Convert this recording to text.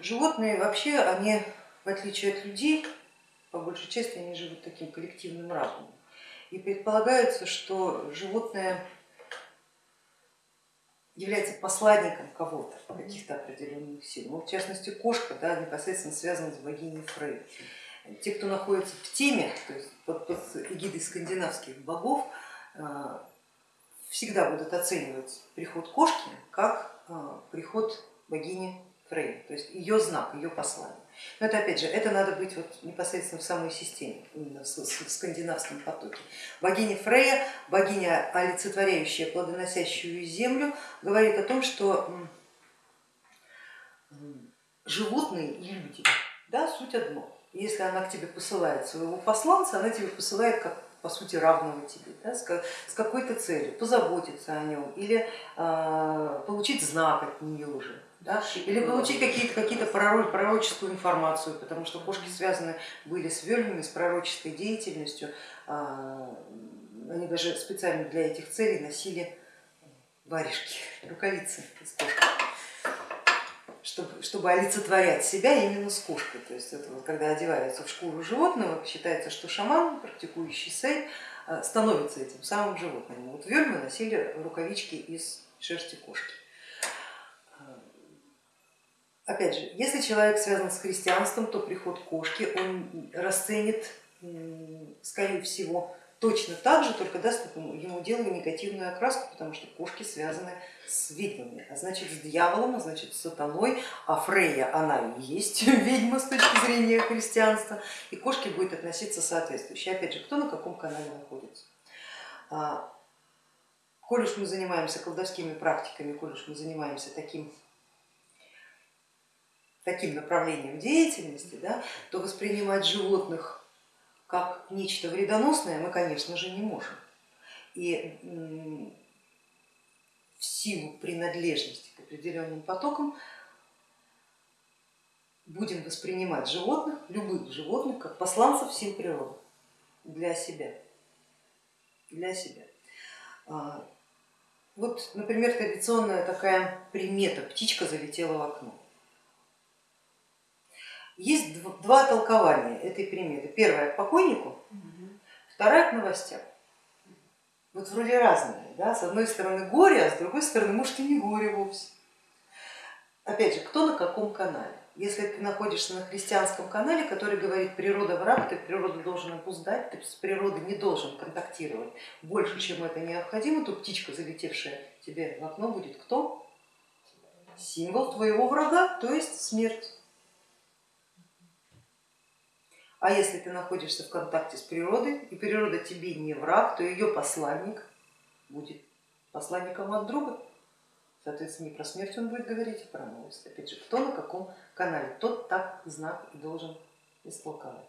Животные вообще, они в отличие от людей, по большей части они живут таким коллективным разумом. И предполагается, что животное является посланником кого-то, каких-то определенных сил. Ну, в частности, кошка да, непосредственно связана с богиней Фрей. Те, кто находится в теме, то есть под, под эгидой скандинавских богов, а, всегда будут оценивать приход кошки как а, приход богини Фрей, то есть ее знак, ее послание. Но это опять же, это надо быть вот непосредственно в самой системе, именно в скандинавском потоке. Богиня Фрея, богиня, олицетворяющая плодоносящую землю, говорит о том, что животные и люди, да, суть одно. Если она к тебе посылает своего посланца, она тебе посылает как по сути равного тебе, да, с какой-то целью, позаботиться о нем или э, получить знак от нее уже да? или получить какие-то какие, -то, пророческую информацию, потому что кошки связаны были с вёльвами, с пророческой деятельностью, а, они даже специально для этих целей носили варежки, рукавицы из кошки, чтобы, чтобы олицетворять себя именно с кошкой. То есть это вот, когда одеваются в шкуру животного, считается, что шаман, практикующий сейд, а, становится этим самым животным. Вот вельмы носили рукавички из шерсти кошки. Опять же, если человек связан с христианством, то приход кошки он расценит, скорее всего, точно так же, только даст ему делу негативную окраску, потому что кошки связаны с ведьмами, а значит с дьяволом, а значит с сатаной, а Фрейя она и есть ведьма с точки зрения христианства, и кошки будет относиться соответствующе. Опять же, кто на каком канале находится. А, коль уж мы занимаемся колдовскими практиками, коль уж мы занимаемся таким таким направлением деятельности, да, то воспринимать животных как нечто вредоносное мы, конечно же, не можем. И в силу принадлежности к определенным потокам будем воспринимать животных, любых животных, как посланцев сил природы для себя. Для себя. А, вот, например, традиционная такая примета, птичка залетела в окно. Есть два толкования этой приметы. Первое к покойнику, второе к новостям. Вот вроде разные, да? с одной стороны горе, а с другой стороны может и не горе вовсе. Опять же, кто на каком канале? Если ты находишься на христианском канале, который говорит природа враг, ты природу должен опуздать, ты с природой не должен контактировать больше, чем это необходимо, то птичка, залетевшая тебе в окно, будет кто? Символ твоего врага, то есть смерть. А если ты находишься в контакте с природой, и природа тебе не враг, то ее посланник будет посланником от друга. Соответственно, не про смерть он будет говорить, а про новость. Опять же, кто на каком канале, тот так знак и должен истолковать.